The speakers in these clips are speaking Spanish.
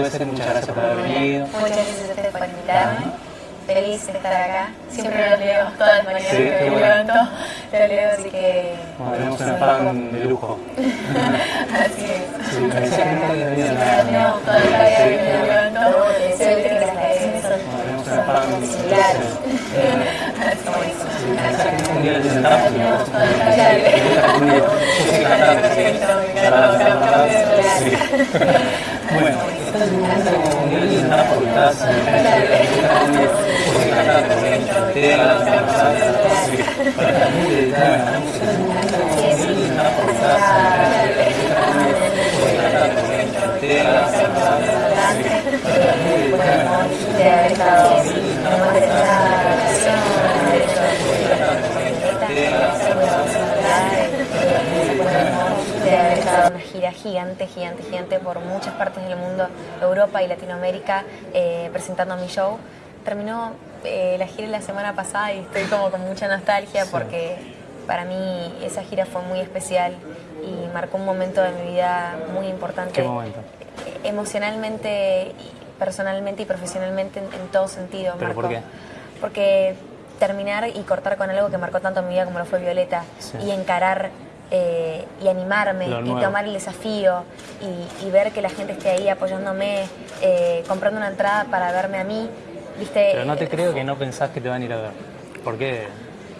Muchas gracias por haber venido. Muchas gracias a ustedes por invitarme. Feliz de estar acá. Siempre lo leo todas las mañanas que me levanto. Lo leo, así que... Bueno, tenemos una fan de lujo. así es. Sí, la- No, todas las mañanas que me levanto. Ve que las son, similares. Así un es. Sí. Bueno, estás en da la a la la a la estado más de una gira gigante, gigante, gigante por muchas partes del mundo, Europa y Latinoamérica, eh, presentando mi show. Terminó eh, la gira la semana pasada y estoy como con mucha nostalgia porque para mí esa gira fue muy especial y marcó un momento de mi vida muy importante ¿Qué momento? emocionalmente, y personalmente y profesionalmente en, en todo sentido. ¿Pero marcó. por qué? Porque terminar y cortar con algo que marcó tanto mi vida como lo fue Violeta Sí. y encarar eh, y animarme y tomar el desafío y, y ver que la gente esté ahí apoyándome, eh, comprando una entrada para verme a mí, ¿viste? Pero no te creo que no pensás que te van a ir a ver. ¿Por qué?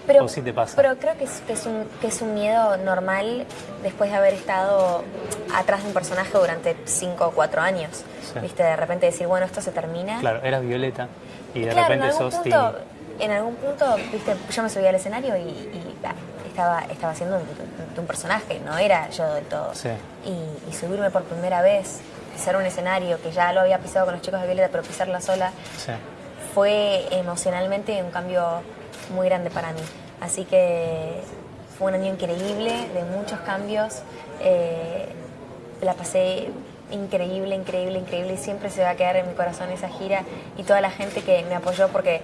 Pero, ¿O sí te pasa? pero creo que es, que, es un, que es un miedo normal después de haber estado atrás de un personaje durante 5 o 4 años. Sí. ¿Viste? De repente decir, bueno, esto se termina. Claro, eras Violeta y de Claro, en repente algún sos punto, en algún punto, viste, yo me subí al escenario y, y, ah, estaba, estaba haciendo un, un personaje, no era yo del todo. Sí. Y, y subirme por primera vez, pisar un escenario que ya lo había pisado con los chicos de Violeta, pero pisarla sola, Sí. fue emocionalmente un cambio muy grande para mí. Así que fue un año increíble, de muchos cambios. eh, la pasé increíble, increíble, increíble y siempre se va a quedar en mi corazón esa gira y toda la gente que me apoyó porque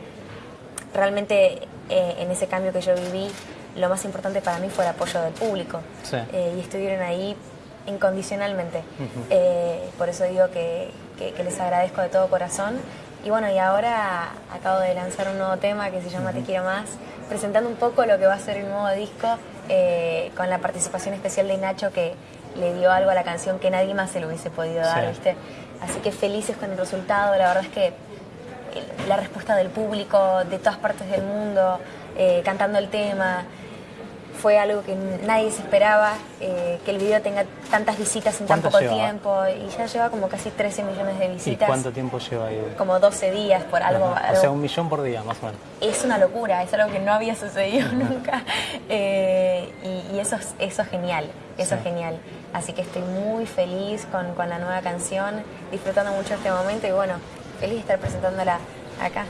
realmente eh, en ese cambio que yo viví, lo más importante para mí fue el apoyo del público Sí. Eh, y estuvieron ahí incondicionalmente. Ujú. Eh, por eso digo que, que- que les agradezco de todo corazón. Y bueno, y ahora acabo de lanzar un nuevo tema que se llama Te Quiero Más, presentando un poco lo que va a ser el nuevo disco, eh, con la participación especial de Nacho que le dio algo a la canción que nadie más se lo hubiese podido dar, Sí. ¿viste? Así que felices con el resultado, la verdad es que el- la respuesta del público de todas partes del mundo, eh, cantando el tema, fue algo que nadie se esperaba, eh, que el video tenga tantas visitas en tan ¿Cuánto poco lleva? tiempo y ya lleva como casi 13 millones de ¿Y visitas, cuánto tiempo lleva ahí? como 12 días por algo. O sea, un millón por día, más o menos. es una locura, es algo que no había sucedido nunca Eh, y, y eso, es, eso es genial, eso Sí. es genial. Así que estoy muy feliz con, con la nueva canción, disfrutando mucho este momento y bueno, feliz de estar presentándola acá.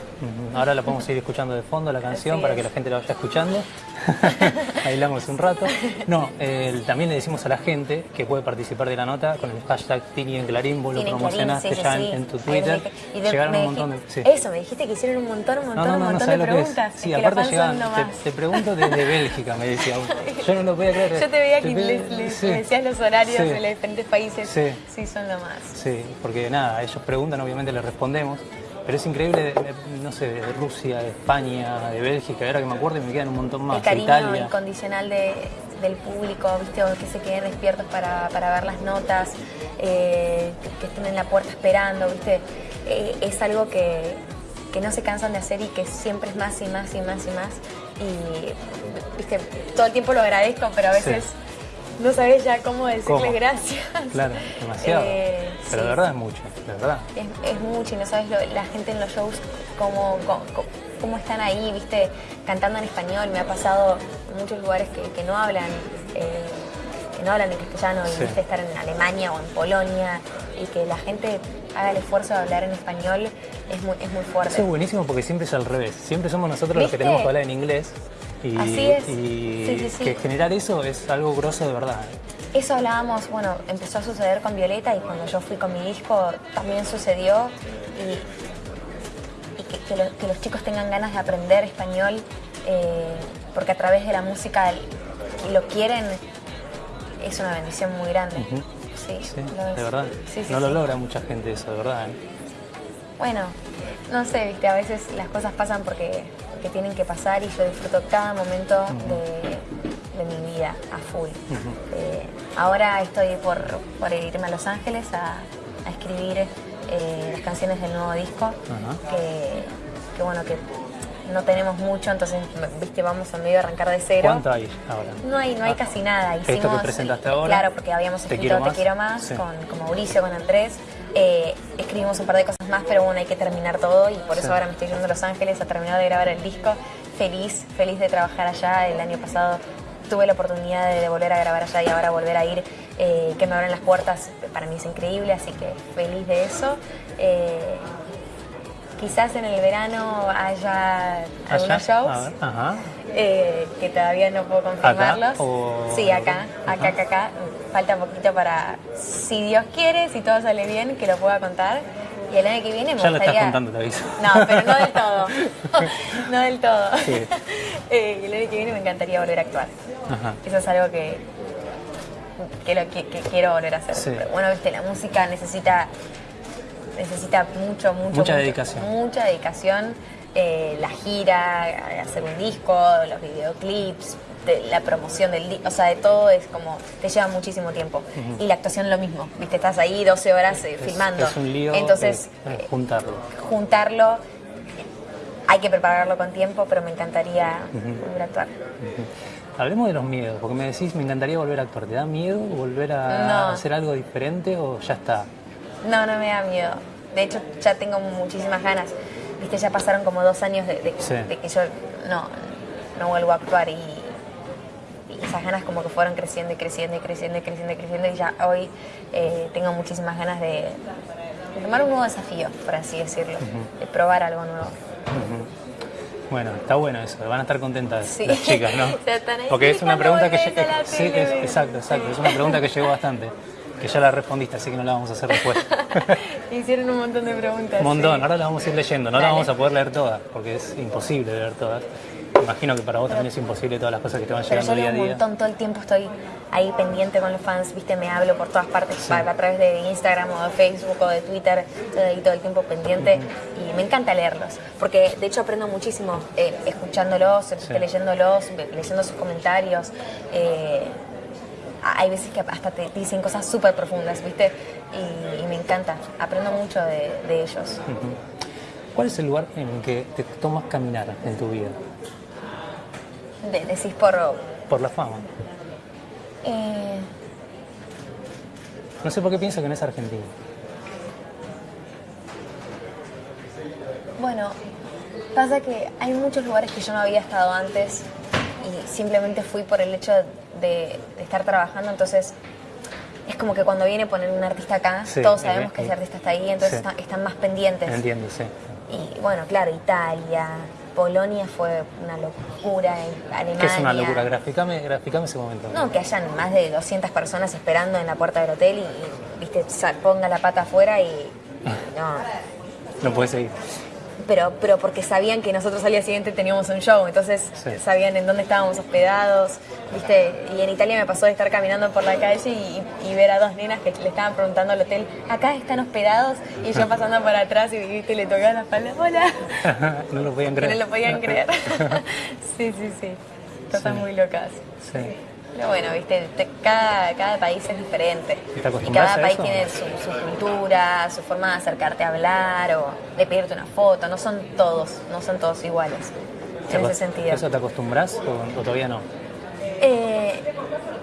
Ahora la podemos ir escuchando de fondo, la canción, para que la gente la vaya escuchando. Bailamos un rato. No, eh, también le decimos a la gente que puede participar de la nota con el hashtag Tini en Clarín, vos lo promocionaste sí, ya sí, en, tu Twitter. me dije- y de- Llegaron un montón de... sí. Eso, me dijiste que hicieron un montón, un montón, no, un no, no montón sabes de preguntas. Sí, es que la aparte llegaban, te, te pregunto desde Bélgica, me decía. Yo no lo podía creer. Yo te veía que les, les- me decías los horarios de los diferentes países. Sí. sí, son lo más. Sí, porque nada, ellos preguntan, obviamente les respondemos, pero es increíble, no sé, de Rusia, de España, de Bélgica, ahora que me acuerdo y me quedan un montón más, el cariño Italia. incondicional de- del público, ¿viste? O que se queden despiertos para, para ver las notas, eh, que, que estén en la puerta esperando, ¿viste? Eh, es algo que, que no se cansan de hacer y que siempre es más y más y más y más. Y, ¿viste? Todo el tiempo lo agradezco, pero a veces no sabes ya cómo decirles ¿Cómo? gracias. Claro, demasiado. Eh, pero de sí, verdad es mucho, de verdad. es, es mucho y no sabes lo- la gente en los shows cómo, cómo, cómo están ahí, viste, cantando en español. Me ha pasado en muchos lugares que, que no hablan, eh, que no hablan en castellano y Sí. viste estar en Alemania o en Polonia y que la gente haga el esfuerzo de hablar en español es muy, es muy fuerte. Eso es buenísimo porque siempre es al revés. Siempre somos nosotros los que tenemos que hablar en inglés. Y, Así es. y Sí, sí, sí. que generar eso es algo grosso de verdad. Eso hablábamos, bueno, empezó a suceder con Violeta y cuando yo fui con mi disco también sucedió y, y que, que lo- que los chicos tengan ganas de aprender español eh, porque a través de la música lo quieren es una bendición muy grande. sí. Sí, lo es. de verdad. Sí, sí, no lo logra mucha gente eso, de verdad. ¿eh? Bueno, no sé, viste, a veces las cosas pasan porque, porque tienen que pasar y yo disfruto cada momento de, de mi vida a full. Eh, ahora estoy por, por irme a Los Ángeles a, a escribir eh, las canciones del nuevo disco, que, que bueno, que no tenemos mucho, entonces, viste, vamos a medio arrancar de cero. ¿Cuánto hay ahora? No hay, no hay Ah, casi nada. ¿Esto que Hicimos, presentaste ahora? Claro, porque habíamos ¿Te escrito quiero Te más? Quiero Más Sí. con, con Mauricio, con Andrés. Eh, escribimos un par de cosas más, pero bueno, hay que terminar todo y por Sí. eso ahora me estoy yendo a Los Ángeles a terminar de grabar el disco. Feliz, feliz de trabajar allá. El año pasado tuve la oportunidad de, de volver a grabar allá y ahora volver a ir, eh, que me abren las puertas, para mí es increíble, así que feliz de eso. Eh, quizás en el verano haya algunos shows A ver, Ajá. eh, que todavía no puedo confirmarlos. o- Sí, acá, acá, acá, acá. Falta poquito para, si Dios quiere, si todo sale bien, que lo pueda contar. Y el año que viene me Ya lo estás gustaría... contando, te aviso. No, pero no del todo. no del todo. Sí. Eh, el año que viene me encantaría volver a actuar. Ajá. Eso es algo que, que, lo- que- que quiero volver a hacer. Sí. Pero bueno, viste, la música necesita necesita mucho, mucho, Mucha mucho- dedicación. Mucha dedicación. Eh, la gira, hacer un disco, los videoclips, de- la promoción del disco, o sea, de todo es como, te lleva muchísimo tiempo. Y la actuación lo mismo, viste, estás ahí 12 horas eh, Es- filmando. Es un lío Entonces, eh, juntarlo. juntarlo, hay que prepararlo con tiempo, pero me encantaría volver a actuar. Hablemos de los miedos, porque me decís, me encantaría volver a actuar. ¿Te da miedo volver a No. hacer algo diferente o ya está? No, no me da miedo. De hecho, ya tengo muchísimas ganas. Viste, ya pasaron como dos años de, de- Sí. de que yo no, no vuelvo a actuar y, y esas ganas como que fueron creciendo y creciendo y creciendo y creciendo y creciendo y ya hoy eh, tengo muchísimas ganas de, de tomar un nuevo desafío, por así decirlo, de probar algo nuevo. Bueno, está bueno eso, van a estar contentas Sí. las chicas, ¿no? Porque es una ¿cuándo pregunta que Sí, es- exacto, exacto. Es una pregunta que llegó bastante. Que ya la respondiste, así que no la vamos a hacer después. Hicieron un montón de preguntas. Un montón, sí. ahora la vamos a ir leyendo. No la Dale. vamos a poder leer todas, porque es imposible leer todas. Imagino que para vos también es imposible todas las cosas que te van Pero llegando yo día a un día. montón, todo el tiempo estoy ahí pendiente con los fans, viste, me hablo por todas partes, a, a través de Instagram o de Facebook o de Twitter, estoy ahí todo el tiempo pendiente y me encanta leerlos, porque de hecho aprendo muchísimo eh, escuchándolos, viste, leyéndolos, leyendo sus comentarios. eh, hay veces que hasta te dicen cosas súper profundas, ¿viste? Y, y me encanta, aprendo mucho de, de ellos. ¿Cuál es el lugar en el que te tomas caminar en tu vida? De- decís por... Por la fama. eh, No sé por qué pienso que no es Argentina. Bueno, pasa que hay muchos lugares que yo no había estado antes y simplemente fui por el hecho de, de estar trabajando, entonces es como que cuando viene a poner un artista acá, Sí, todos sabemos que ese artista está ahí, entonces sí. están, están más pendientes. Entiendo, sí. Y bueno, claro, Italia, Polonia fue una locura, Alemania. ¿Qué es una locura? Graficame, graficame ese momento. No, que hayan más de 200 personas esperando en la puerta del hotel y, y, viste, ponga la pata afuera y no, No puedes seguir. Pero, pero porque sabían que nosotros al día siguiente teníamos un show, entonces Sí. sabían en dónde estábamos hospedados, ¿viste? Y en Italia me pasó de estar caminando por la calle y, y ver a dos nenas que le estaban preguntando al hotel, acá están hospedados, y yo pasando por atrás y ¿viste? le tocaba la espalda, hola, no lo podían creer. no lo podían creer. sí, sí, sí, cosas Sí. muy locas. Sí. Pero bueno, viste, Te- cada, cada país es diferente. ¿Y cada a país tiene su, su cultura, su forma de acercarte a hablar o de pedirte una foto. No son todos, no son todos iguales. ¿Te En ese sentido. ¿Eso te acostumbras o, o todavía no? Eh,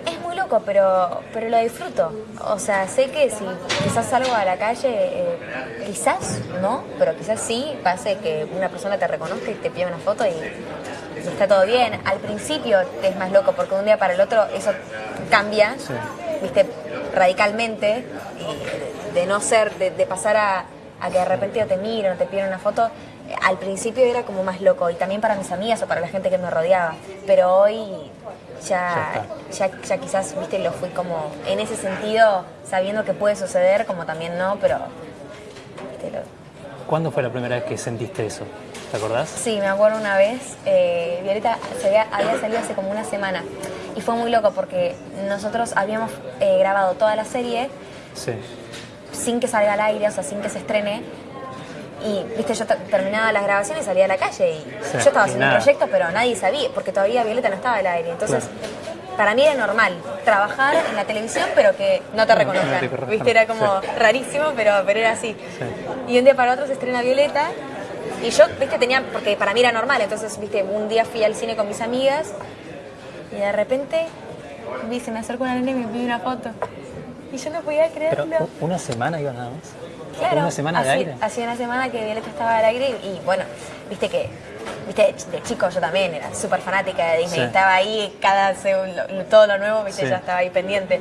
es muy loco, pero, pero lo disfruto. O sea, sé que si quizás salgo a la calle, eh, quizás no, pero quizás sí pase que una persona te reconozca y te pida una foto y, y está todo bien. Al principio te es más loco porque de un día para el otro eso cambia, Sí. viste, radicalmente, y de, no ser, de, de pasar a, a que de repente te miren o te piden una foto. Al principio era como más loco y también para mis amigas o para la gente que me rodeaba, pero hoy ya, ya, ya quizás, viste, lo fui como en ese sentido, sabiendo que puede suceder, como también no, pero... viste, lo- ¿Cuándo fue la primera vez que sentiste eso? ¿Te acordás? Sí, me acuerdo una vez, eh, Violeta se había, había salido hace como una semana Y fue muy loco porque nosotros habíamos eh, grabado toda la serie Sí. sin que salga al aire, o sea, sin que se estrene. Y, viste, yo te- terminaba las grabaciones y salía a la calle y Sí, yo estaba haciendo un proyecto, pero nadie sabía, porque todavía Violeta no estaba al aire. Entonces, para mí era normal trabajar en la televisión, pero que no te No, no reconozcan. te reconozcan, viste, era como sí. rarísimo, pero, pero era así. Sí. Y un día para otro se estrena Violeta. Y yo, viste, tenía, porque para mí era normal, entonces, viste, un día fui al cine con mis amigas y de repente vi, se me acercó una nena y me pide una foto. Y yo no podía Pero creerlo. u- una semana iba nada más. Claro, Una semana de aire. Hacía una semana que Violeta estaba al aire y, y, bueno, viste que viste de chico yo también era súper fanática de Disney, Sí. estaba ahí cada seg- lo- todo lo nuevo, viste, Sí. ya estaba ahí pendiente.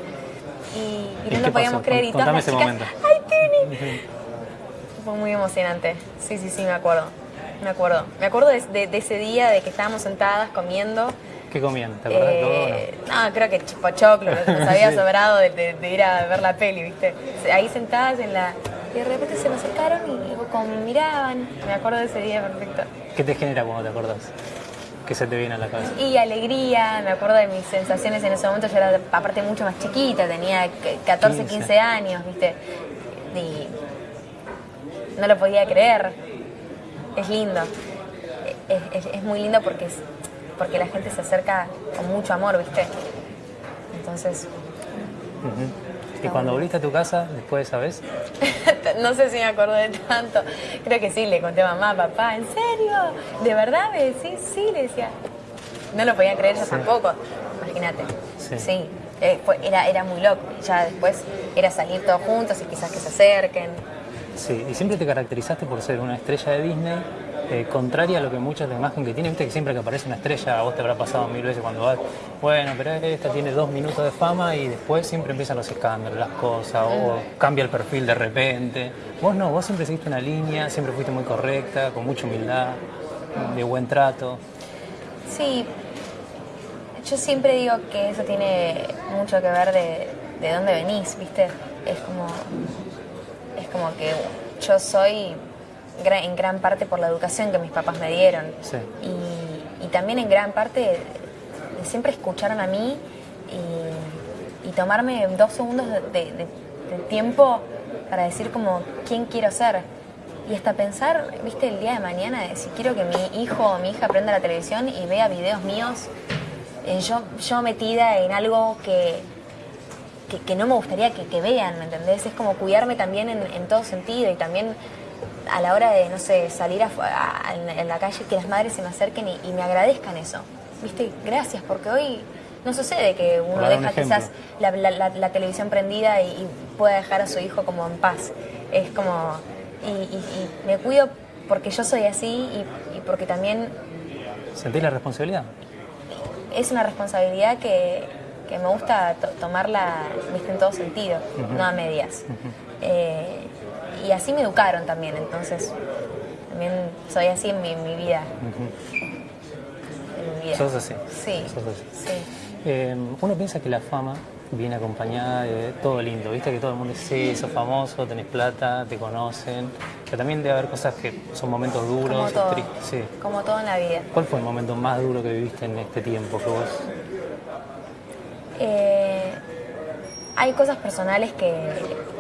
Y, y ¿Y no lo podíamos pasó? creer y todas Contame las chicas. ¡ay, Tini! Fue muy emocionante. Sí, sí, sí, me acuerdo. Me acuerdo. Me acuerdo de, de- de ese día de que estábamos sentadas comiendo. ¿Qué comían? ¿Te acordás de todo? no? Eh, no, creo que chupachoclo, nos había Sí. sobrado de, ir a ver la peli, ¿viste? Ahí sentadas en la... Y de repente se me acercaron y como me miraban. Me acuerdo de ese día perfecto. ¿Qué te genera cuando te acordás? ¿Qué se te viene a la cabeza? Y alegría, me acuerdo de mis sensaciones en ese momento. Yo era aparte mucho más chiquita, tenía que- 14, 15. 15 años, ¿viste? Y no lo podía creer. Es lindo. Es, es- es muy lindo porque, es, porque la gente se acerca con mucho amor, ¿viste? Entonces, Ujú. ¿Y cuando volviste a tu casa después de esa vez? no sé si me acuerdo de tanto. Creo que sí, le conté a mamá, papá, ¿en serio? ¿De verdad me decís? Sí, le decía. No lo podía creer yo tampoco. Imagínate. Sí. Sí. eh, era, era muy loco. Ya después era salir todos juntos y quizás que se acerquen. Sí, y siempre te caracterizaste por ser una estrella de Disney, eh, contraria a lo que muchas de la imagen que tiene, viste que siempre que aparece una estrella, a vos te habrá pasado mil veces cuando vas, bueno, pero esta tiene dos minutos de fama y después siempre empiezan los escándalos, las cosas, o cambia el perfil de repente. Vos no, vos siempre seguiste una línea, siempre fuiste muy correcta, con mucha humildad, de buen trato. Sí, yo siempre digo que eso tiene mucho que ver de, de dónde venís, ¿viste? Es como, como que yo soy en gran parte por la educación que mis papás me dieron. Sí. Y, y también en gran parte siempre escucharon a mí y, y tomarme dos segundos de, de- de- de tiempo para decir como quién quiero ser. Y hasta pensar, viste, el día de mañana, de si quiero que mi hijo o mi hija prenda la televisión y vea videos míos, eh, yo, yo metida en algo que, que, que no me gustaría que, que vean, ¿me entendés? Es como cuidarme también en, en todo sentido y también a la hora de, no sé, salir a- a- en, en la calle, que las madres se me acerquen y, y me agradezcan eso. ¿Viste? Gracias, porque hoy no sucede que uno Para dar un deja quizás la, la- la- la televisión prendida y, y pueda dejar a su hijo como en paz. Es como... Y, y- y me cuido porque yo soy así y, y porque también ¿Sentís la responsabilidad? es una responsabilidad que, que me gusta to- tomarla ¿viste? en todo sentido, no a medias. Eh, y así me educaron también, entonces también soy así en mi, en mi vida. En mi vida. Sos así. Sí, Sos así. sí. Eh, uno piensa que la fama viene acompañada de todo lindo, viste que todo el mundo dice, sí, sos famoso, tenés plata, te conocen, pero también debe haber cosas que son momentos Como duros, todo, tristes. Sí. como todo en la vida. ¿Cuál fue el momento más duro que viviste en este tiempo que vos? Eh, hay cosas personales que,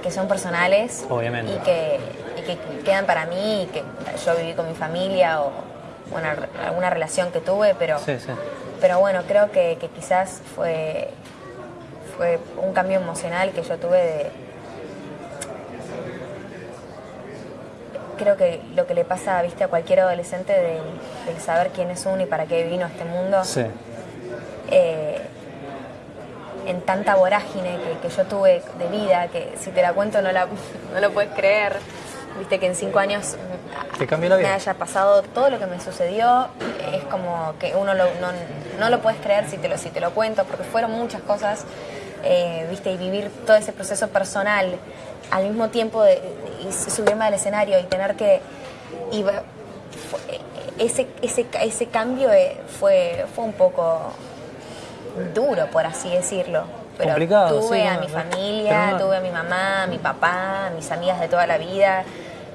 que son personales Obviamente. Y, que, y que quedan para mí y que yo viví con mi familia o bueno, alguna relación que tuve, pero, Sí, sí. pero bueno, creo que, que quizás fue, fue un cambio emocional que yo tuve de... Creo que lo que le pasa ¿viste, a cualquier adolescente del, del saber quién es uno y para qué vino a este mundo Sí, eh, en tanta vorágine que, que yo tuve de vida, que si te la cuento no, la, no lo puedes creer. Viste que en cinco años Te cambió la vida. me haya pasado todo lo que me sucedió, es como que uno lo- no, no lo puedes creer si te lo, si te lo cuento, porque fueron muchas cosas, eh, viste, y vivir todo ese proceso personal al mismo tiempo de, y subirme al escenario y tener que... Y, fue- ese, ese, ese cambio eh, fue, fue un poco duro, por así decirlo. Pero Complicado, tuve sí, a no, mi no. familia, no- tuve a mi mamá, a mi papá, a mis amigas de toda la vida.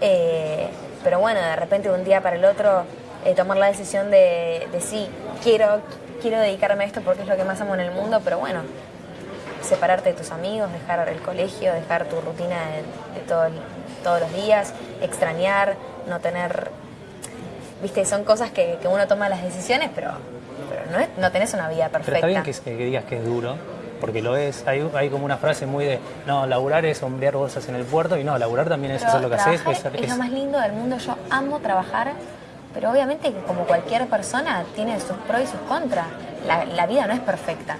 eh, pero bueno, de repente de un día para el otro eh, tomar la decisión de, de sí, quiero, quiero dedicarme a esto porque es lo que más amo en el mundo, pero bueno, separarte de tus amigos, dejar el colegio, dejar tu rutina de, de todo el- todos los días, extrañar, no tener... Viste, son cosas que, que uno toma las decisiones, pero, pero no, es- no tenés una vida Pero perfecta. está bien que, que digas que es duro, porque lo es. Hay, hay como una frase muy de, no, laburar es hombrear bolsas en el puerto, y no, laburar también es Pero hacer lo que haces. es- es, es- lo más lindo del mundo. Yo amo trabajar, pero obviamente como cualquier persona tiene sus pros y sus contras. La, la vida no es perfecta.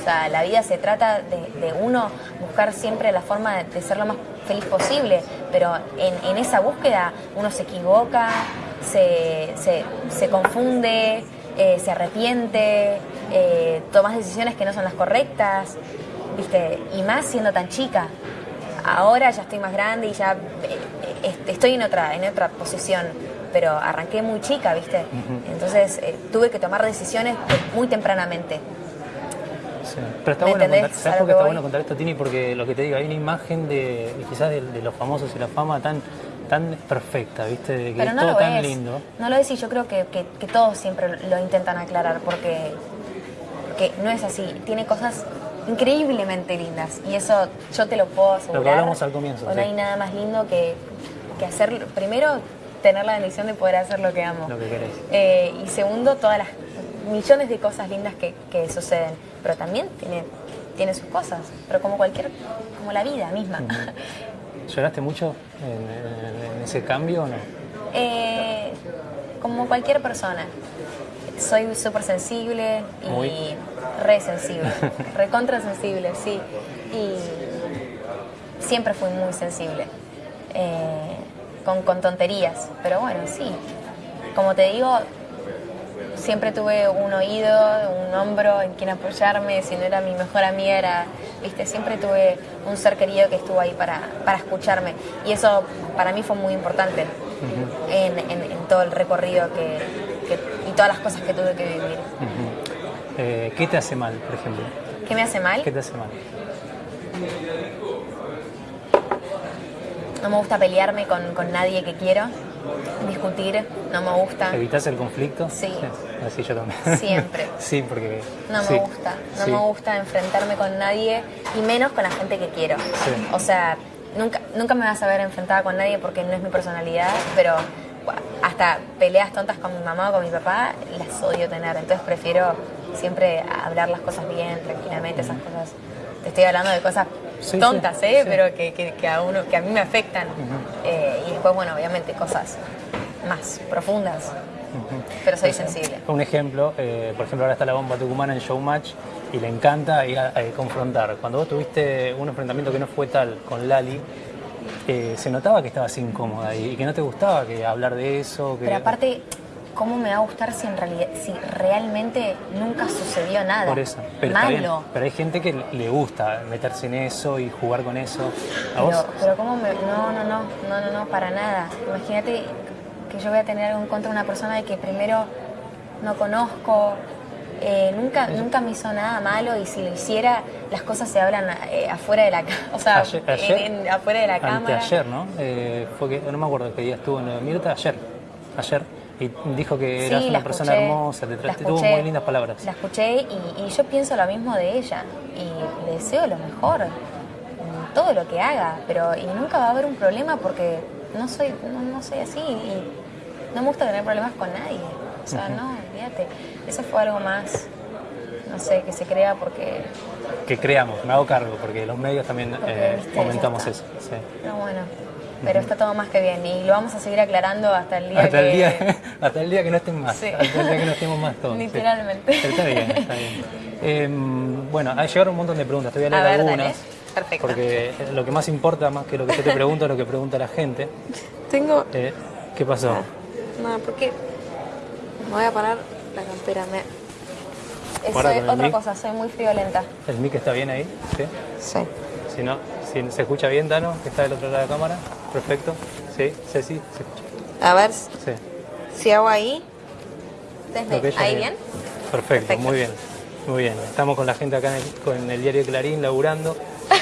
O sea, la vida se trata de, de uno buscar siempre la forma de, de ser lo más feliz posible, pero en, en esa búsqueda uno se equivoca, se, se- se confunde, eh, se arrepiente, eh, tomas decisiones que no son las correctas, ¿viste? Y más siendo tan chica ahora ya estoy más grande y ya eh, estoy en otra, en otra posición, pero arranqué muy chica, ¿viste? Entonces eh, tuve que tomar decisiones muy tempranamente. Sí. Pero está ¿Me bueno contar, a ¿sabes lo por qué que está voy? bueno contar esto, Tini? Porque lo que te digo, hay una imagen de, de quizás de, de los famosos y la fama tan, tan perfecta, ¿viste? De que Pero es no todo lo tan es. lindo. No lo es y yo creo que, que- que todos siempre lo intentan aclarar porque, porque no es así. Tiene cosas increíblemente lindas y eso yo te lo puedo asegurar. hablamos al comienzo, No sí. hay nada más lindo que, que hacer, primero, tener la bendición de poder hacer lo que amo. Lo que querés. Eh, y segundo, todas las millones de cosas lindas que, que suceden. Pero también tiene, tiene sus cosas, pero como cualquier, como la vida misma. ¿Lloraste mucho en, ese cambio o no? Eh, como cualquier persona. Soy súper sensible y Muy. re sensible, recontra sensible, sí. Y siempre fui muy sensible, eh, con, con tonterías, pero bueno, sí. Como te digo, siempre tuve un oído, un hombro en quien apoyarme, si no era mi mejor amiga, era, viste, siempre tuve un ser querido que estuvo ahí para, para escucharme. Y eso para mí fue muy importante en, en- en todo el recorrido que, que- y todas las cosas que tuve que vivir. Eh, ¿Qué te hace mal, por ejemplo? ¿Qué me hace mal? ¿Qué te hace mal? No me gusta pelearme con, con nadie que quiero, discutir, no me gusta. ¿Evitas el conflicto? Sí. Así yo también. Siempre. sí, porque... No me sí, gusta, no sí. me gusta enfrentarme con nadie y menos con la gente que quiero. Sí. O sea, nunca, nunca me vas a ver enfrentada con nadie porque no es mi personalidad, pero hasta peleas tontas con mi mamá o con mi papá las odio tener, entonces prefiero siempre hablar las cosas bien, tranquilamente, esas cosas. Te estoy hablando de cosas Sí, tontas, sí, ¿eh? sí. Pero que, que- que a uno, que a mí me afectan. Eh, y después, bueno, obviamente cosas más profundas, pero soy sensible. Un ejemplo, eh, por ejemplo, ahora está la bomba tucumana en Showmatch y le encanta ir a, a confrontar. Cuando vos tuviste un enfrentamiento que no fue tal con Lali, eh, se notaba que estabas incómoda y, y que no te gustaba que hablar de eso. Que, Pero aparte, ¿cómo me va a gustar si en realidad, si realmente nunca sucedió nada? Por eso. Pero, bien. Malo. pero hay gente que le gusta meterse en eso y jugar con eso. ¿A vos? Pero, pero cómo me... No, no, no, no, no, no, para nada. Imagínate que yo voy a tener algo en contra de una persona de que primero no conozco, eh, nunca, nunca me hizo nada malo y si lo hiciera, las cosas se hablan eh, afuera de la o sea, Ayer- ayer- en- en- afuera de la cámara. Anteayer, ¿no? Eh, fue que, no me acuerdo qué día estuvo en lo de Mirta, ayer. Ayer. Y dijo que eras una persona escuché, hermosa, te, te tuvo escuché, muy lindas palabras. La escuché y, y yo pienso lo mismo de ella y le deseo lo mejor en todo lo que haga, pero y nunca va a haber un problema porque no soy no, no soy así y no me gusta tener problemas con nadie. O sea, no, olvídate. Eso fue algo más, no sé, que se crea porque, Que creamos, me hago cargo, porque los medios también Porque, eh, viste, ya eso. sí. no, bueno. Pero está todo más que bien y lo vamos a seguir aclarando hasta el día Hasta, que... el día, hasta el día que no estén más, Sí. hasta el día que no estemos más todos. sí. Literalmente. Pero está bien, está bien. Eh, bueno, ha llegado un montón de preguntas, te voy a A leer dale. algunas. Perfecto. Porque lo que más importa, más que lo que yo te pregunto, es lo que pregunta la gente. Tengo Eh, ¿Qué pasó? No, porque me voy a parar la campera. Me... Eh, soy otra mic. cosa, soy muy friolenta. ¿El mic está bien ahí? ¿Sí? Sí. Si no, si se escucha bien, Dano, que está del otro lado de la cámara. Perfecto. Sí, sí, sí. A ver Sí. si hago ahí. Desde ¿Ahí bien? Perfecto, Perfecto. muy bien. Muy bien. Estamos con la gente acá en el, con el diario Clarín laburando.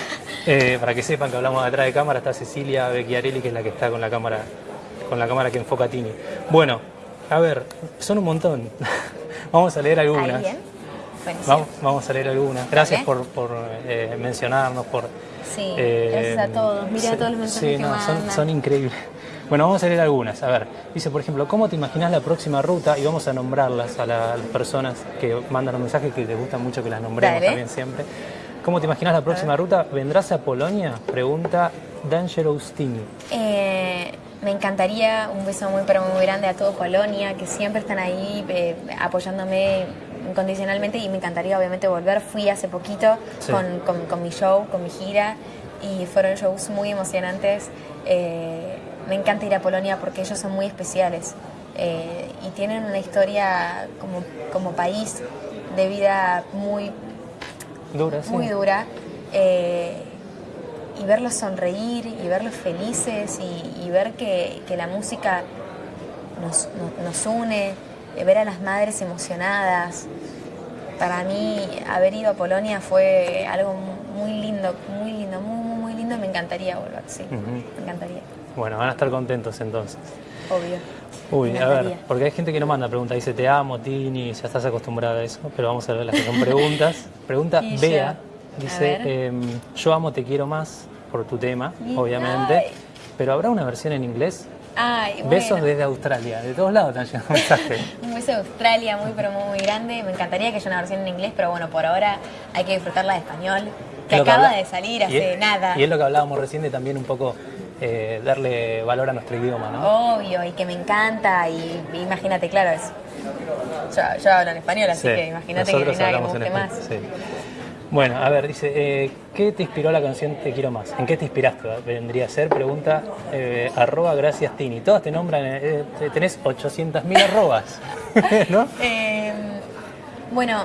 Eh, para que sepan que hablamos detrás de cámara, está Cecilia Becchiarelli, que es la que está con la cámara, con la cámara que enfoca a Tini. Bueno, a ver, son un montón. vamos a leer algunas. Ahí bien. Buenísimo. Vamos, vamos a leer algunas. Gracias por, por, eh, mencionarnos, por... Sí, eh, gracias a todos. Mira sí, todos los mensajes sí, que no, son, mandan. son increíbles. Bueno, vamos a leer algunas. A ver, dice, por ejemplo, ¿cómo te imaginas la próxima ruta? Y vamos a nombrarlas a, la- a las personas que mandan los mensajes, que les gusta mucho que las nombremos Dale. también siempre. ¿Cómo te imaginas la próxima ruta? ¿Vendrás a Polonia? Pregunta D'Angelo Ustini. Eh, me encantaría un beso muy pero muy grande a todo Polonia, que siempre están ahí eh, apoyándome incondicionalmente y me encantaría obviamente volver. Fui hace poquito Sí. con, con- con mi show, con mi gira y fueron shows muy emocionantes. Eh, me encanta ir a Polonia porque ellos son muy especiales eh, y tienen una historia como, como país de vida muy Dura, sí. muy dura. eh, y verlos sonreír y verlos felices y, y ver que, que la música nos, nos- nos une, ver a las madres emocionadas. Para mí haber ido a Polonia fue algo muy lindo, muy lindo, muy, muy, muy lindo. Me encantaría volver, sí. Me encantaría, Bueno, van a estar contentos entonces. obvio. Uy, a ver, porque hay gente que no manda preguntas, dice te amo, Tini, ya estás acostumbrada a eso, pero vamos a ver las que son preguntas. Pregunta Bea, dice, em, yo amo, te quiero más, por tu tema, Y- obviamente, pero ¿habrá una versión en inglés? Ay, bueno. Besos desde Australia, de todos lados están llegando mensajes. Un beso de Australia muy pero muy, muy grande. Me encantaría que haya una versión en inglés, pero bueno, por ahora hay que disfrutarla de español, que lo acaba de salir hace nada. Y es lo que hablábamos recién de también un poco eh, darle valor a nuestro idioma, ¿no? Obvio, y que me encanta, y, imagínate, claro, es, yo, yo hablo en español, así Sí, que imagínate que no hay nada que me guste más. sí. Bueno, a ver, dice, eh, ¿qué te inspiró la canción Te quiero más? ¿En qué te inspiraste? Vendría a ser, pregunta, eh, arroba gracias Tini. Todas te nombran, eh, eh, tenés 800.000 arrobas, ¿no? Eh, bueno,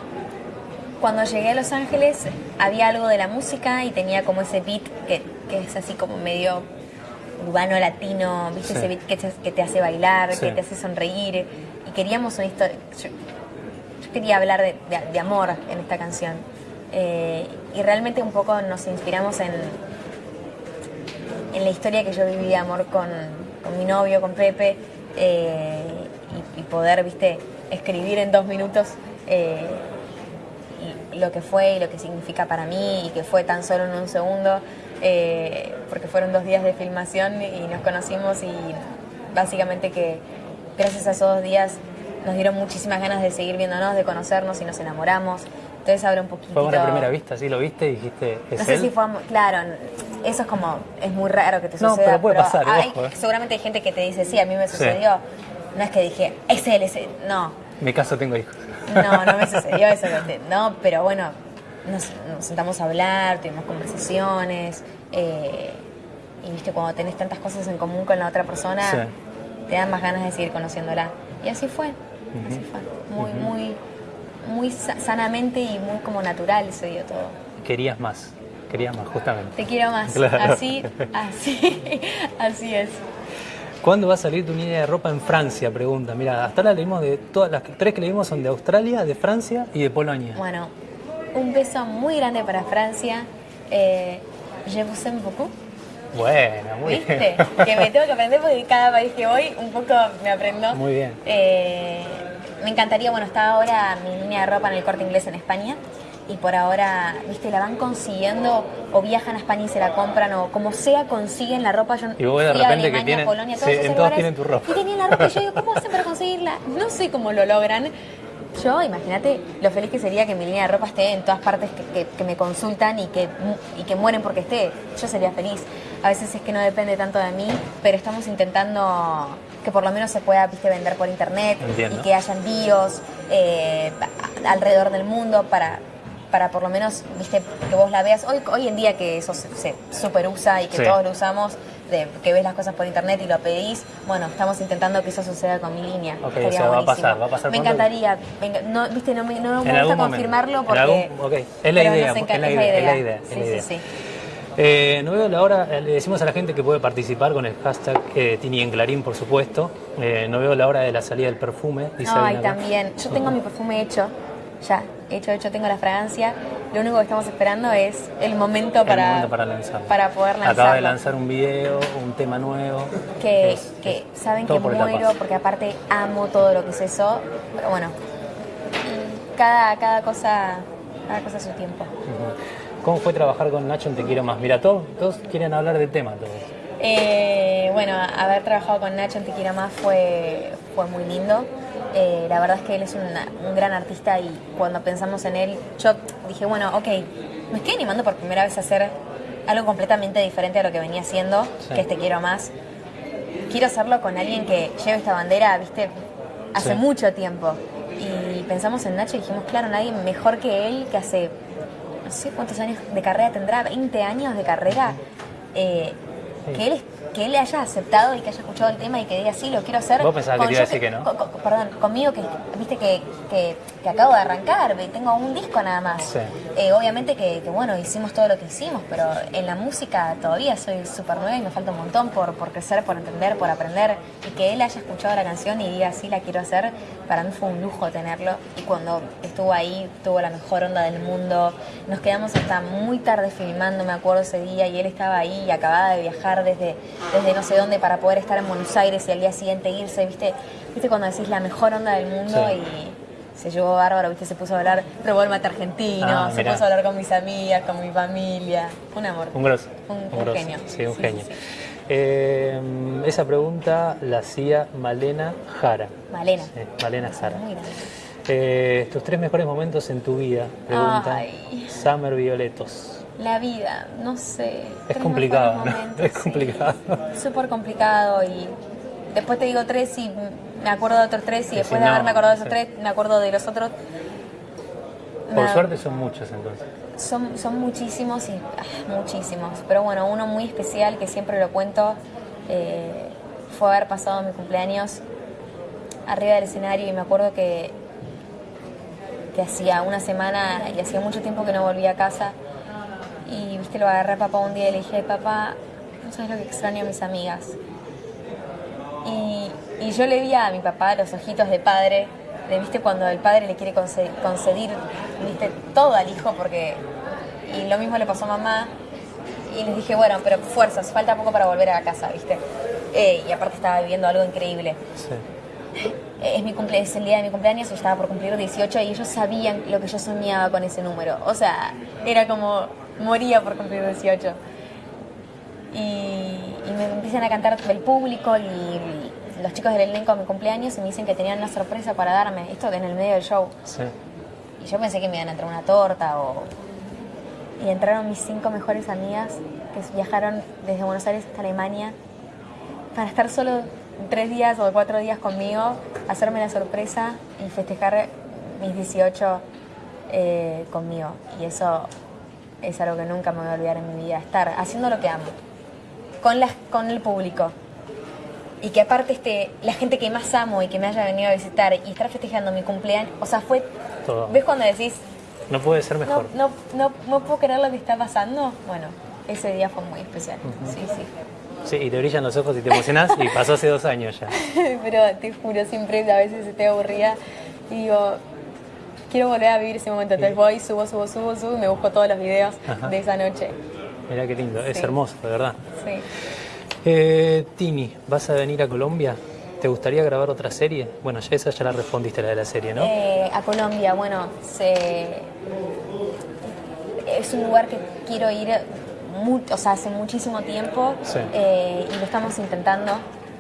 cuando llegué a Los Ángeles había algo de la música y tenía como ese beat que, que es así como medio urbano latino, ¿viste? Sí. Ese beat que te, que te hace bailar, Sí. que te hace sonreír. Y queríamos una historia. Yo, yo quería hablar de, de- de amor en esta canción. Eh, y realmente un poco nos inspiramos en, en la historia que yo viví de amor con, mi novio, con Pepe, eh, y, poder, viste, escribir en dos minutos eh, lo que fue y lo que significa para mí y que fue tan solo en un segundo, porque fueron dos días de filmación y nos conocimos y básicamente que gracias a esos dos días nos dieron muchísimas ganas de seguir viéndonos, de conocernos y nos enamoramos. Entonces ahora un poquito... Fue una primera vista, ¿sí? ¿Lo viste y dijiste, es No sé él? si fue, claro, eso es como, es muy raro que te No, suceda. pero puede pasar, hay- ojo, eh. Seguramente hay gente que te dice, sí, a mí me sucedió. No es que dije, es él, es él. No, Me caso, tengo hijos. no, no me sucedió eso. No, pero bueno, nos, nos sentamos a hablar, tuvimos conversaciones. eh, y viste, cuando tenés tantas cosas en común con la otra persona, Sí. te dan más ganas de seguir conociéndola. Y así fue, así fue. Muy, muy, muy sa- sanamente y muy como natural se dio todo. Querías más, querías más, justamente. Te quiero más. Claro. Así, así, así es. ¿Cuándo va a salir tu línea de ropa en Francia? Pregunta. Mira, hasta ahora leímos de todas las tres que leímos son de Australia, de Francia y de Polonia. Bueno, un beso muy grande para Francia. Eh, je vous aime beaucoup. Bueno, muy ¿Viste? bien. que me tengo que aprender porque cada país que voy un poco me aprendo. Muy bien. Eh, me encantaría, bueno, está ahora mi línea de ropa en el corte inglés en España. Y por ahora, viste, la van consiguiendo o viajan a España y se la compran o como sea consiguen la ropa. Yo Y vos de fui a que Alemania, tienen- Polonia, sí, todos esos en todos lugares, tienen tu ropa. Y tenían la ropa y yo digo, ¿cómo hacen para conseguirla? No sé cómo lo logran. Yo, imagínate lo feliz que sería que mi línea de ropa esté en todas partes que, que- que me consultan y que, y que mueren porque esté. Yo sería feliz. A veces es que no depende tanto de mí, pero estamos intentando que por lo menos se pueda viste, vender por internet Entiendo. y que haya envíos eh, alrededor del mundo para, para por lo menos viste que vos la veas. Hoy, hoy en día que eso se, se super usa y que Sí. todos lo usamos, de que ves las cosas por internet y lo pedís, bueno, estamos intentando que eso suceda con mi línea. Ok, Estaría o sea, va a pasar, va a pasar Me encantaría, venga, no, viste, no me, no me gusta confirmarlo porque... algún- es la idea, nos es encanta- la es idea, es la idea, es Sí, la idea. sí, sí. Eh, no veo la hora, eh, le decimos a la gente que puede participar con el hashtag eh, Tini en Clarín, por supuesto. Eh, no veo la hora de la salida del perfume. Dice Ay, también. Yo tengo mi perfume hecho, ya, hecho, hecho, tengo la fragancia. Lo único que estamos esperando es el momento El para, momento para lanzarlo. para poder lanzarlo. Acaba de lanzar un video, un tema nuevo. que, Es- que es saben que por muero porque aparte amo todo lo que es eso. Pero bueno, cada, cada, cosa, cada cosa a su tiempo. ¿Cómo fue trabajar con Nacho en Te Quiero Más? Mira, todos, todos quieren hablar del tema. Todos. Eh, bueno, haber trabajado con Nacho en Te Quiero Más fue, fue muy lindo. Eh, la verdad es que él es un gran artista y cuando pensamos en él, yo dije, bueno, ok, me estoy animando por primera vez a hacer algo completamente diferente a lo que venía haciendo, que es Te Quiero Más. Quiero hacerlo con alguien que lleve esta bandera, viste, hace mucho tiempo. Y pensamos en Nacho y dijimos, claro, nadie mejor que él, que hace, no sé cuántos años de carrera tendrá, 20 años de carrera, eh, que él que él haya aceptado y que haya escuchado el tema y que diga sí, lo quiero hacer. Vos pensabas que te iba a decir que, no. perdón, conmigo que viste que, que, acabo de arrancar, tengo un disco nada más. Eh, obviamente que, bueno, hicimos todo lo que hicimos, pero en la música todavía soy súper nueva y me falta un montón por, por crecer, por entender, por aprender. Y que él haya escuchado la canción y diga sí, la quiero hacer, para mí fue un lujo tenerlo. Y cuando estuvo ahí, tuvo la mejor onda del mundo. Nos quedamos hasta muy tarde filmando, me acuerdo ese día, y él estaba ahí y acababa de viajar desde desde no sé dónde para poder estar en Buenos Aires y al día siguiente irse, ¿viste? ¿Viste cuando decís la mejor onda del mundo y se llevó bárbaro, ¿viste? Se puso a hablar, probó el mate argentino, ah, se puso a hablar con mis amigas, con mi familia. Un amor. Un grosso. Un, genio. Sí, un genio. Eh, esa pregunta la hacía Malena Jara. Malena. Malena Jara. Eh, tus tres mejores momentos en tu vida, pregunta Summer Violetos. La vida, no sé. Es complicado, Es complicado. Súper complicado y después te digo tres y me acuerdo de otros tres y después de haberme acordado de esos tres me acuerdo de los otros. Por suerte son muchos entonces. Son, son muchísimos y ah, muchísimos. Pero bueno, uno muy especial que siempre lo cuento eh, fue haber pasado mi cumpleaños arriba del escenario y me acuerdo que, que hacía una semana y hacía mucho tiempo que no volvía a casa y viste, lo agarré a papá un día y le dije, papá, no sabes lo que extraño a mis amigas. Y, y yo le vi a mi papá los ojitos de padre, de viste cuando el padre le quiere concedir, viste todo al hijo porque y lo mismo le pasó a mamá y les dije bueno pero fuerzas falta poco para volver a casa viste eh, y aparte estaba viviendo algo increíble sí. es mi cumple es el día de mi cumpleaños y estaba por cumplir 18 y ellos sabían lo que yo soñaba con ese número o sea era como moría por cumplir 18. Y, me empiezan a cantar el público y los chicos del elenco a mi cumpleaños y me dicen que tenían una sorpresa para darme, esto en el medio del show. Y yo pensé que me iban a entrar una torta o... Y entraron mis cinco mejores amigas que viajaron desde Buenos Aires hasta Alemania para estar solo tres días o cuatro días conmigo, hacerme la sorpresa y festejar mis 18 eh, conmigo. Y eso es algo que nunca me voy a olvidar en mi vida, estar haciendo lo que amo, con, las, con el público. Y que aparte este, la gente que más amo y que me haya venido a visitar y estar festejando mi cumpleaños, o sea, fue... ¿Ves cuando decís... No puede ser mejor. No, no, no, puedo creer lo que está pasando. Bueno, ese día fue muy especial. Sí, sí. Sí, y te brillan los ojos y te emocionás y pasó hace dos años ya. Pero te juro, siempre a veces estoy aburrida y digo, quiero volver a vivir ese momento. Entonces voy, subo, subo, subo, subo y me busco todos los videos de esa noche. Mira qué lindo, es hermoso, de verdad. Sí. Eh, Tini, ¿vas a venir a Colombia? ¿Te gustaría grabar otra serie? Bueno, ya esa ya la respondiste, la de la serie, ¿no? Eh, a Colombia, bueno, se... es un lugar que quiero ir o sea, hace muchísimo tiempo eh, y lo estamos intentando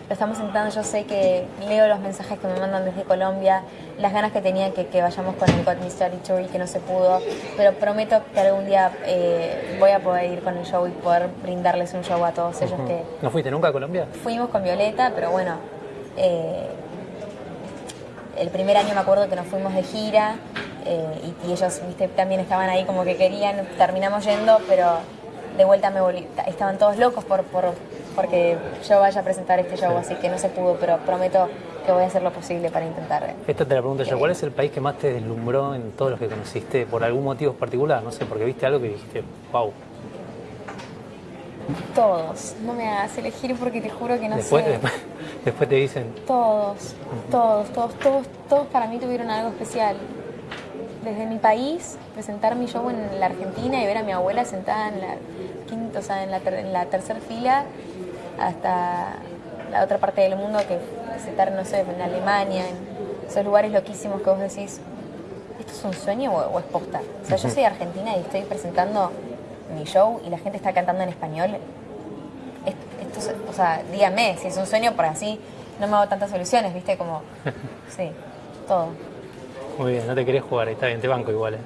lo estamos intentando. Yo sé que leo los mensajes que me mandan desde Colombia, las ganas que tenía que, que vayamos con el God Mystery Tour y que no se pudo, pero prometo que algún día eh, voy a poder ir con el show y poder brindarles un show a todos ellos que... ¿No fuiste nunca a Colombia? Fuimos con Violeta, pero bueno, eh, el primer año me acuerdo que nos fuimos de gira eh, y, ellos ¿viste? también estaban ahí como que querían, terminamos yendo, pero de vuelta me volví, estaban todos locos por, por porque yo vaya a presentar este show, así que no se pudo, pero prometo que voy a hacer lo posible para intentar. Esta te la pregunto yo, ¿cuál es el país que más te deslumbró en todos los que conociste por algún motivo particular? No sé, porque viste algo que dijiste, wow. Todos, no me hagas elegir porque te juro que no después, sé. Después, después te dicen. Todos, todos, todos, todos, todos para mí tuvieron algo especial desde mi país, presentar mi show en la Argentina y ver a mi abuela sentada en la quinta, o sea, en la, en la tercera fila hasta la otra parte del mundo que presentar, no sé, en Alemania, en esos lugares loquísimos que vos decís, ¿esto es un sueño o, o es posta? O sea, yo soy argentina y estoy presentando mi show y la gente está cantando en español. Es- Esto, es- o sea, dígame si es un sueño, por así no me hago tantas soluciones, ¿viste? Como, sí, todo. Muy bien, no te querés jugar, está bien, te banco igual. ¿eh?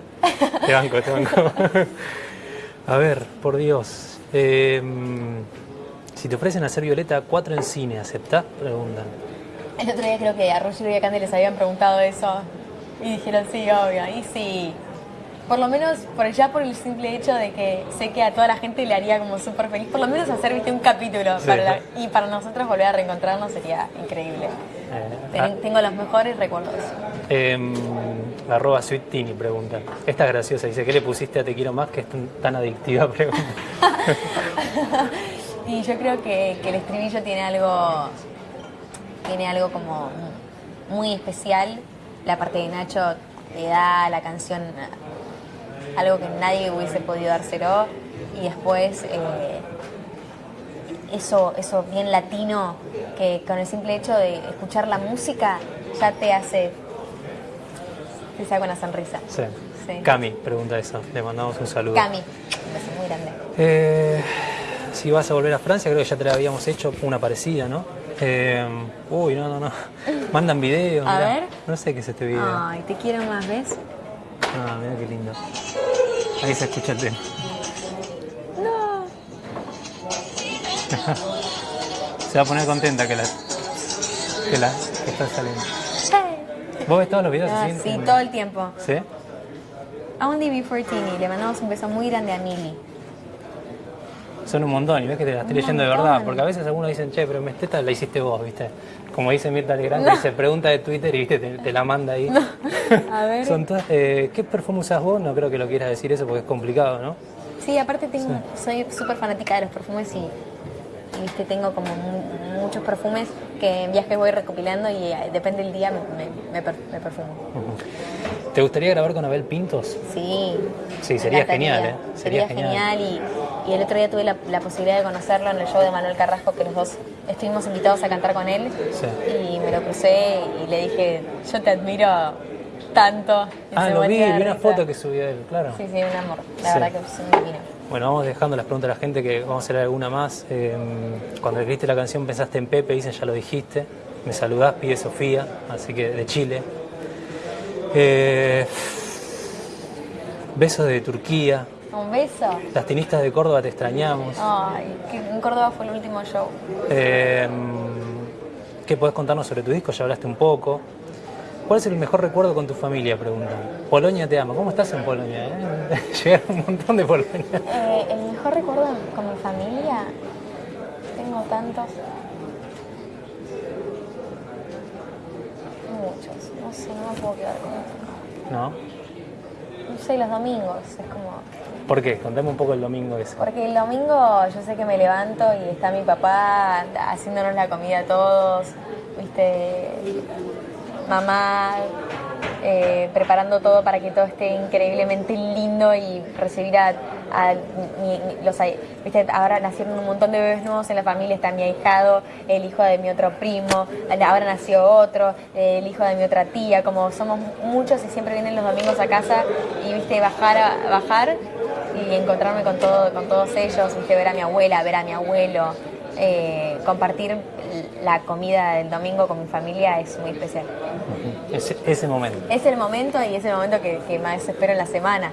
Te banco, te banco. A ver, por Dios. eh, si te ofrecen hacer Violeta 4 en cine, ¿aceptás? Preguntan. El otro día creo que a Roger y a Candy les habían preguntado eso y dijeron sí, obvio, y sí. Por lo menos, por ya por el simple hecho de que sé que a toda la gente le haría como súper feliz, por lo menos hacer viste un capítulo Sí, para la- sí. y para nosotros volver a reencontrarnos sería increíble. Eh, Ten- Tengo los mejores recuerdos. Em, arroba Sweetini pregunta. Esta es graciosa, dice, ¿qué le pusiste a Te quiero más que es tan, tan adictiva? Pregunta. Y yo creo que, que el estribillo tiene algo, tiene algo como muy especial. La parte de Nacho le da a la canción algo que nadie hubiese podido dárselo. Y después eh, eso, eso bien latino, que con el simple hecho de escuchar la música ya te hace, te saca una sonrisa. Sí. Sí. Cami pregunta eso, le mandamos un saludo. Cami, un beso muy grande. Eh, si vas a volver a Francia, creo que ya te la habíamos hecho una parecida, ¿no? Eh, uy, no, no, no. Mandan video. A mirá. ver. No sé qué es este video. Ay, te quiero más, ¿ves? Ah, mira qué lindo. Ahí se escucha el tema. No. Se va a poner contenta que la, que la que está saliendo. ¿Vos ves todos los videos Ah, así? sí, todo el tiempo. ¿Sí? A un DB Fortini, le mandamos un beso muy grande a Mili. Son un montón y ves que te la estoy Un leyendo de verdad, porque a veces algunos dicen, che, pero esta la hiciste vos, ¿viste? Como dice Mirta Legrand, que dice pregunta de Twitter y ¿viste? Te, te la manda ahí. A ver. Son todas- eh, ¿Qué perfume usás vos? No creo que lo quieras decir eso porque es complicado, ¿no? Sí, aparte tengo, soy súper fanática de los perfumes y, viste, tengo como mu- muchos perfumes que en viajes voy recopilando y eh, depende del día me, me- me per- me perfumo. ¿Te gustaría grabar con Abel Pintos? Sí. Sí, sería genial, ¿eh? Sería Sería, genial, y, y el otro día tuve la, la posibilidad de conocerlo en el show de Manuel Carrasco, que los dos estuvimos invitados a cantar con él. Sí. Y me lo crucé y le dije, yo te admiro tanto. Y Ah, lo vi, vi una foto que subió él, claro. Sí, sí, un amor. La Sí. verdad que es un divino. Bueno, vamos dejando las preguntas a la gente que vamos a hacer alguna más. Eh, cuando escribiste la canción pensaste en Pepe, dicen ya lo dijiste. Me saludás, pide Sofía, así que de Chile. Eh, besos de Turquía. Un beso. Las tinistas de Córdoba te extrañamos. Ay, que en Córdoba fue el último show. Eh, ¿Qué podés contarnos sobre tu disco? Ya hablaste un poco. ¿Cuál es el mejor recuerdo con tu familia? Preguntan. Polonia te ama. ¿Cómo estás en Polonia? eh? Llegaron un montón de Polonia. Eh, el mejor recuerdo con mi familia, tengo tantos. Muchos, no sé, no me puedo quedar con uno. ¿No? No sé, los domingos, es como... ¿Por qué? Contame un poco el domingo ese. Porque el domingo yo sé que me levanto y está mi papá haciéndonos la comida a todos, viste, mamá eh, preparando todo para que todo esté increíblemente lindo y recibir a, los viste ahora nacieron un montón de bebés nuevos en la familia está mi ahijado el hijo de mi otro primo ahora nació otro el hijo de mi otra tía como somos muchos y siempre vienen los domingos a casa y viste bajar bajar y encontrarme con todo con todos ellos viste ver a mi abuela ver a mi abuelo eh, compartir la comida del domingo con mi familia es muy especial Ese, ese momento. es el momento y es el momento que, que más espero en la semana,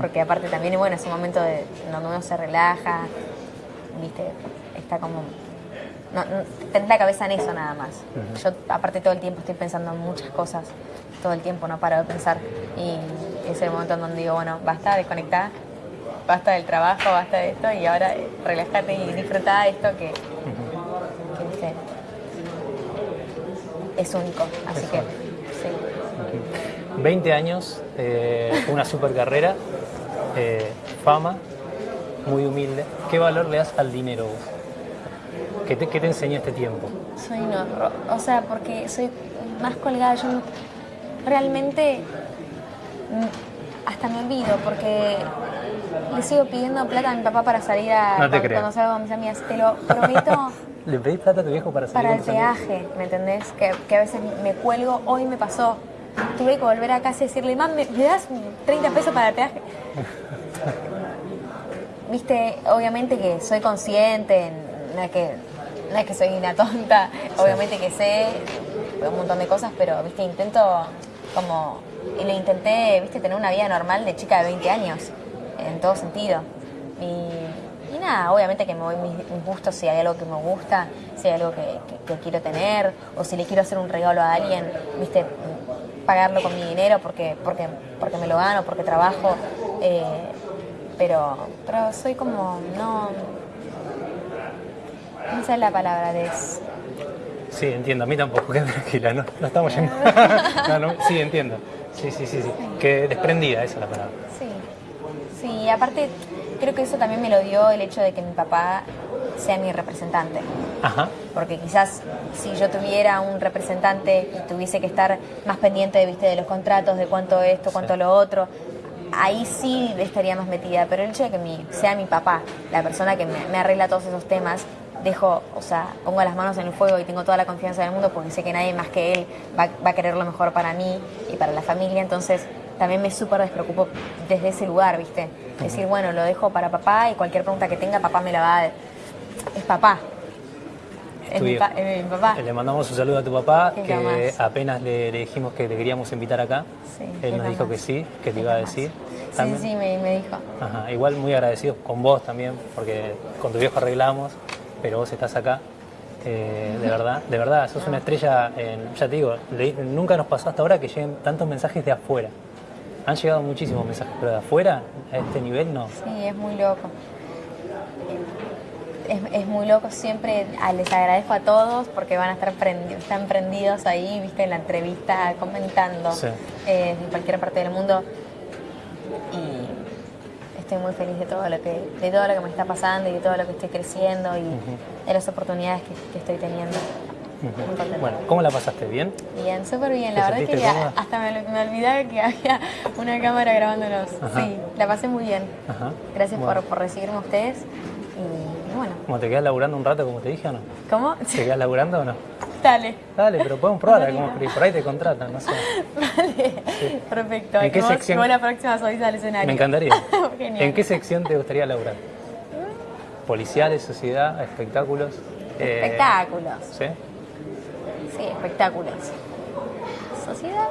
porque aparte también bueno, es un momento de, donde uno se relaja, viste, está como... No, no, tenés la cabeza en eso nada más. Yo aparte todo el tiempo estoy pensando en muchas cosas, todo el tiempo no paro de pensar y es el momento en donde digo, bueno, basta, desconectar, basta del trabajo, basta de esto y ahora eh, relájate y disfruta esto que, que, viste, es único. Así que, sí. 20 años, eh, una super carrera, eh, fama, muy humilde. ¿Qué valor le das al dinero vos? ¿Qué te, qué te enseñó este tiempo? Soy horror. O sea, porque soy más colgada. Yo no- realmente mm, hasta me olvido porque le sigo pidiendo plata a mi papá para salir a No te cuando, salgo con mis amigas. Te lo prometo. ¿Le pedís plata a tu viejo para salir para el peaje, ¿me entendés? Que, que a veces me cuelgo, hoy me pasó. tuve que volver a casa y decirle, mam, ¿me, me das 30 pesos para el peaje? Viste, obviamente que soy consciente, no es que, no es que soy una tonta, obviamente que sé un montón de cosas, pero viste, intento como, y le intenté, viste, tener una vida normal de chica de 20 años, en todo sentido. Y, y nada, obviamente que me voy mis, mis gustos si hay algo que me gusta, si hay algo que, que- que quiero tener, o si le quiero hacer un regalo a alguien, viste, pagarlo con mi dinero porque, porque, porque me lo gano, porque trabajo. eh, pero, pero soy como, no. Esa es la palabra de Sí, entiendo, a mí tampoco, quédate tranquila, no, no estamos yendo. No, no, sí, entiendo. Sí, sí, sí, sí. Que desprendida, esa es la palabra. Sí, sí, aparte creo que eso también me lo dio el hecho de que mi papá sea mi representante. Ajá. Porque quizás si yo tuviera un representante y tuviese que estar más pendiente ¿viste, de los contratos, de cuánto esto, cuánto Sí. lo otro, ahí sí estaría más metida. Pero el hecho de que mi, sea mi papá, la persona que me, me arregla todos esos temas, dejo, o sea, pongo las manos en el fuego y tengo toda la confianza del mundo porque sé que nadie más que él va, va a querer lo mejor para mí y para la familia. Entonces también me súper despreocupo desde ese lugar, ¿viste? Decir, bueno, lo dejo para papá y cualquier pregunta que tenga, papá me la va a... Es papá. Es mi, pa- es mi papá. Le mandamos un saludo a tu papá, que jamás. apenas le, le dijimos que te queríamos invitar acá. Sí, Él nos dijo que sí, que te iba a decir. Sí, También- sí, me, me dijo. Ajá, igual muy agradecidos con vos también, porque con tu viejo arreglamos, pero vos estás acá. Eh, de verdad, de verdad, sos una estrella, en- ya te digo, nunca nos pasó hasta ahora que lleguen tantos mensajes de afuera. Han llegado muchísimos mensajes, pero de afuera, a este nivel no. Sí, es muy loco. Es, es muy loco siempre, ah, les agradezco a todos porque van a estar prendidos, están prendidos ahí, viste, en la entrevista, comentando Sí. eh, en cualquier parte del mundo. Y estoy muy feliz de todo lo que, de todo lo que me está pasando y de todo lo que estoy creciendo y de las oportunidades que, que estoy teniendo. Bueno, ¿cómo la pasaste? ¿Bien? Bien, súper bien. ¿Te La verdad es que ya hasta me, me olvidaba que había una cámara grabándonos. Ajá. Sí, la pasé muy bien. Ajá. Gracias Bueno. por, por recibirme a ustedes. Y bueno, ¿Cómo te quedas laburando un rato, como te dije o no? ¿cómo? ¿Te quedas laburando o no? Dale. Dale, pero podemos probar, a ver cómo por ahí te contratan, no sé. Vale. Perfecto. ¿En qué vos, sección? vos la próxima subís al escenario. Me encantaría. Genial. ¿En qué sección te gustaría laburar? Policiales, sociedad, espectáculos. eh, Espectáculos. ¿Sí? Sí, espectáculos. Sociedad.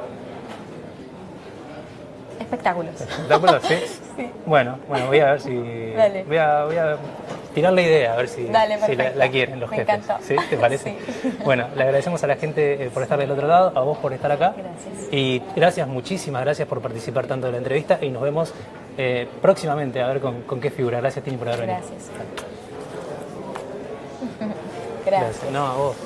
Espectáculos. ¿Espectáculos? Sí. Sí. Bueno, bueno, voy a ver si. Dale. Voy a, voy a tirar la idea, a ver si, Dale, si la, quieren los Me jefes. encantó. ¿Sí? ¿Te parece? Sí. Bueno, le agradecemos a la gente eh, por estar del otro lado, a vos por estar acá. Gracias. Y gracias, muchísimas gracias por participar tanto de la entrevista y nos vemos eh, próximamente a ver con, con qué figura. Gracias, Tini, por haber venido. Gracias. No, a vos.